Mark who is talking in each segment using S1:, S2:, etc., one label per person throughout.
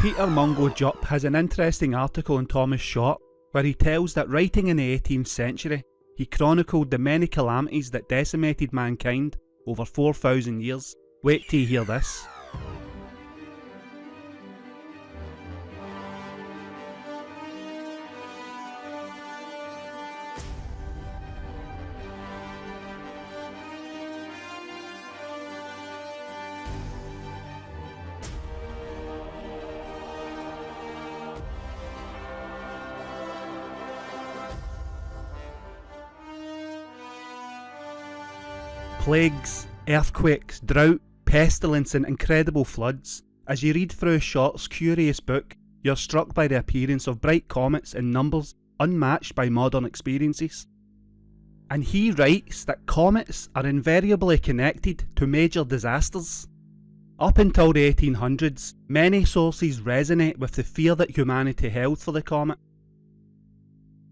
S1: Peter Mungo Jupp has an interesting article in Thomas Short where he tells that writing in the 18th century, he chronicled the many calamities that decimated mankind over 4,000 years. Wait till you hear this. Plagues, earthquakes, drought, pestilence, and incredible floods. As you read through Short's curious book, you're struck by the appearance of bright comets in numbers unmatched by modern experiences. And he writes that comets are invariably connected to major disasters. Up until the 1800s, many sources resonate with the fear that humanity held for the comet.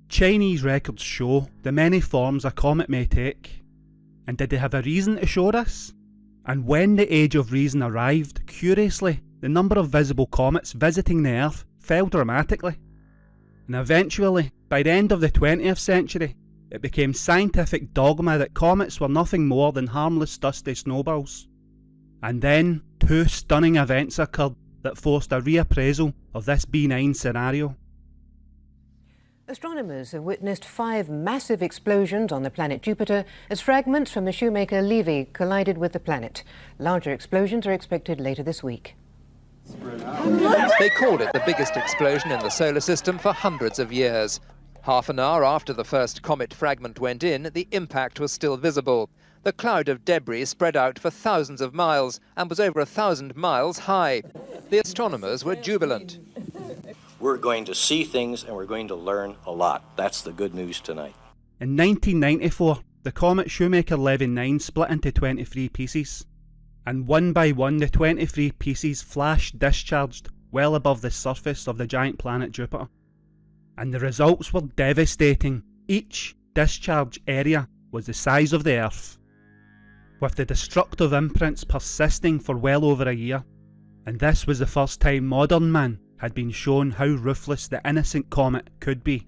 S1: Chinese records show the many forms a comet may take, and did they have a reason to show this? And when the age of reason arrived, curiously, the number of visible comets visiting the Earth fell dramatically. And eventually, by the end of the 20th century, it became scientific dogma that comets were nothing more than harmless dusty snowballs. And then, two stunning events occurred that forced a reappraisal of this benign scenario.
S2: Astronomers have witnessed five massive explosions on the planet Jupiter as fragments from the Shoemaker Levy collided with the planet. Larger explosions are expected later this week.
S3: They called it the biggest explosion in the solar system for hundreds of years. Half an hour after the first comet fragment went in, the impact was still visible. The cloud of debris spread out for thousands of miles and was over a thousand miles high. The astronomers were jubilant
S4: we're going to see things and we're going to learn a lot. That's the good news tonight.
S1: In 1994, the comet Shoemaker-Levy 9 split into 23 pieces, and one by one the 23 pieces flashed discharged well above the surface of the giant planet Jupiter. And the results were devastating. Each discharge area was the size of the Earth, with the destructive imprints persisting for well over a year. And this was the first time modern man had been shown how ruthless the innocent comet could be.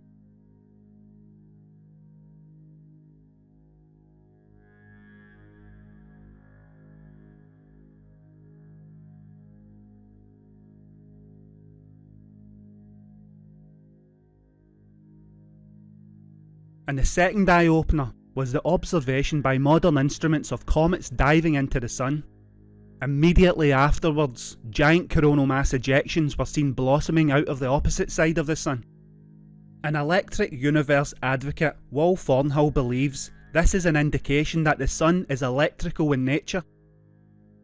S1: And the second eye opener was the observation by modern instruments of comets diving into the sun Immediately afterwards, giant coronal mass ejections were seen blossoming out of the opposite side of the Sun. An electric universe advocate, Wal Thornhill believes this is an indication that the Sun is electrical in nature,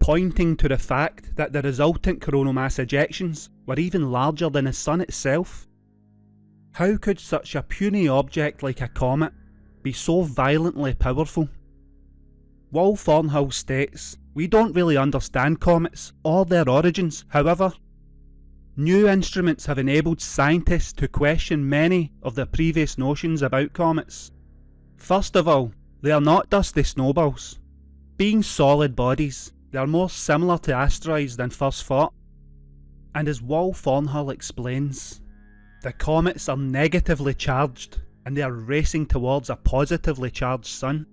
S1: pointing to the fact that the resultant coronal mass ejections were even larger than the Sun itself. How could such a puny object like a comet be so violently powerful? Wal Thornhill states we don't really understand comets or their origins, however. New instruments have enabled scientists to question many of their previous notions about comets. First of all, they are not dusty snowballs. Being solid bodies, they are more similar to asteroids than first thought. And as Wal Thornhill explains, the comets are negatively charged and they are racing towards a positively charged sun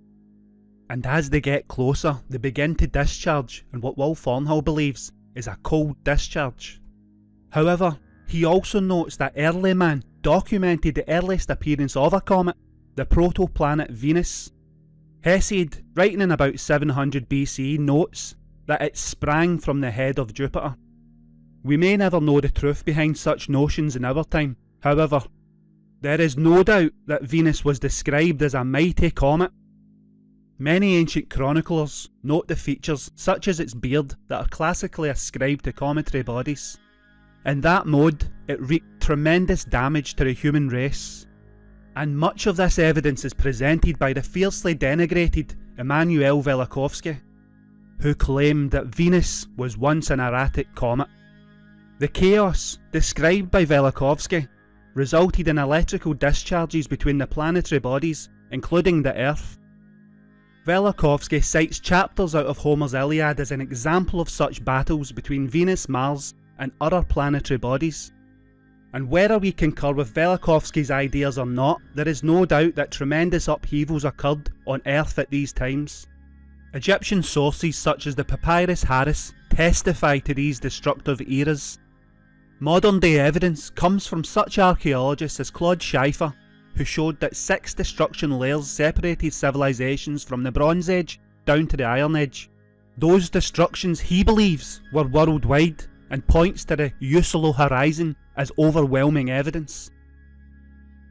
S1: and as they get closer, they begin to discharge in what Wal Thornhill believes is a cold discharge. However, he also notes that early man documented the earliest appearance of a comet, the protoplanet Venus. Hesiod, writing in about 700 BC, notes that it sprang from the head of Jupiter. We may never know the truth behind such notions in our time, however, there is no doubt that Venus was described as a mighty comet Many ancient chroniclers note the features, such as its beard, that are classically ascribed to cometary bodies. In that mode, it wreaked tremendous damage to the human race. And much of this evidence is presented by the fiercely denigrated Immanuel Velikovsky, who claimed that Venus was once an erratic comet. The chaos, described by Velikovsky, resulted in electrical discharges between the planetary bodies, including the Earth, Velikovsky cites chapters out of Homer's Iliad as an example of such battles between Venus, Mars and other planetary bodies. And whether we concur with Velikovsky's ideas or not, there is no doubt that tremendous upheavals occurred on Earth at these times. Egyptian sources such as the Papyrus Harris testify to these destructive eras. Modern day evidence comes from such archaeologists as Claude Schaeffer, who showed that six destruction layers separated civilizations from the Bronze Age down to the Iron Age. Those destructions he believes were worldwide and points to the Usalo horizon as overwhelming evidence.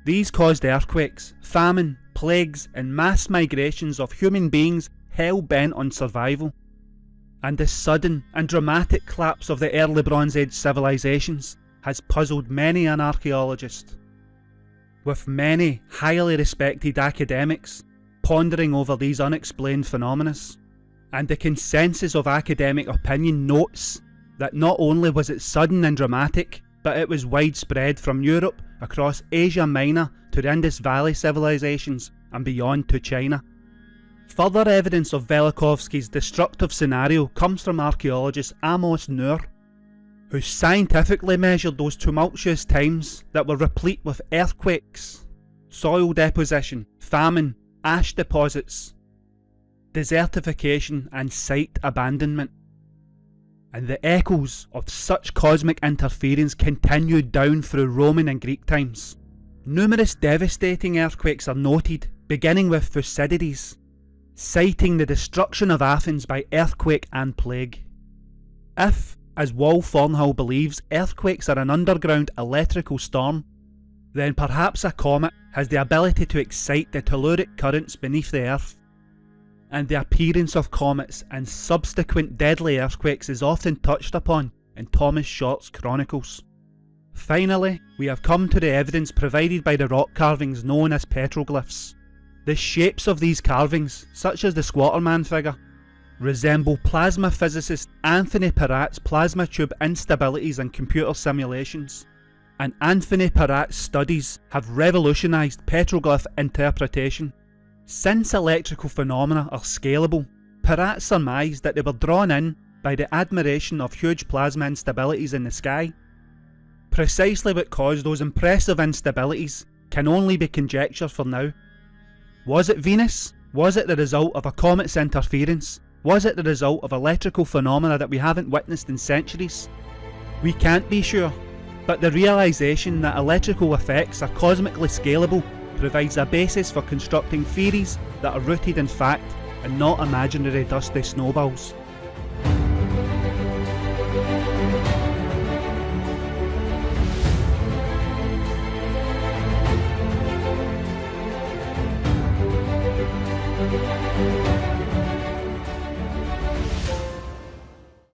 S1: These caused earthquakes, famine, plagues and mass migrations of human beings hell bent on survival. And the sudden and dramatic collapse of the early Bronze Age civilizations has puzzled many an archaeologist. With many highly respected academics pondering over these unexplained phenomena, and the consensus of academic opinion notes that not only was it sudden and dramatic, but it was widespread from Europe across Asia Minor to the Indus Valley civilizations and beyond to China. Further evidence of Velikovsky's destructive scenario comes from archaeologist Amos Nur, who scientifically measured those tumultuous times that were replete with earthquakes, soil deposition, famine, ash deposits, desertification and site abandonment. And the echoes of such cosmic interference continued down through Roman and Greek times. Numerous devastating earthquakes are noted, beginning with Thucydides, citing the destruction of Athens by earthquake and plague. If, as Wal Thornhill believes, earthquakes are an underground electrical storm, then perhaps a comet has the ability to excite the telluric currents beneath the earth. And the appearance of comets and subsequent deadly earthquakes is often touched upon in Thomas Short's chronicles. Finally, we have come to the evidence provided by the rock carvings known as petroglyphs. The shapes of these carvings, such as the Squatterman figure, resemble plasma physicist Anthony Peratt's plasma tube instabilities and computer simulations. And Anthony Peratt's studies have revolutionised petroglyph interpretation. Since electrical phenomena are scalable, Peratt surmised that they were drawn in by the admiration of huge plasma instabilities in the sky. Precisely what caused those impressive instabilities can only be conjectured for now, was it Venus? Was it the result of a comet's interference? Was it the result of electrical phenomena that we haven't witnessed in centuries? We can't be sure, but the realisation that electrical effects are cosmically scalable provides a basis for constructing theories that are rooted in fact and not imaginary dusty snowballs.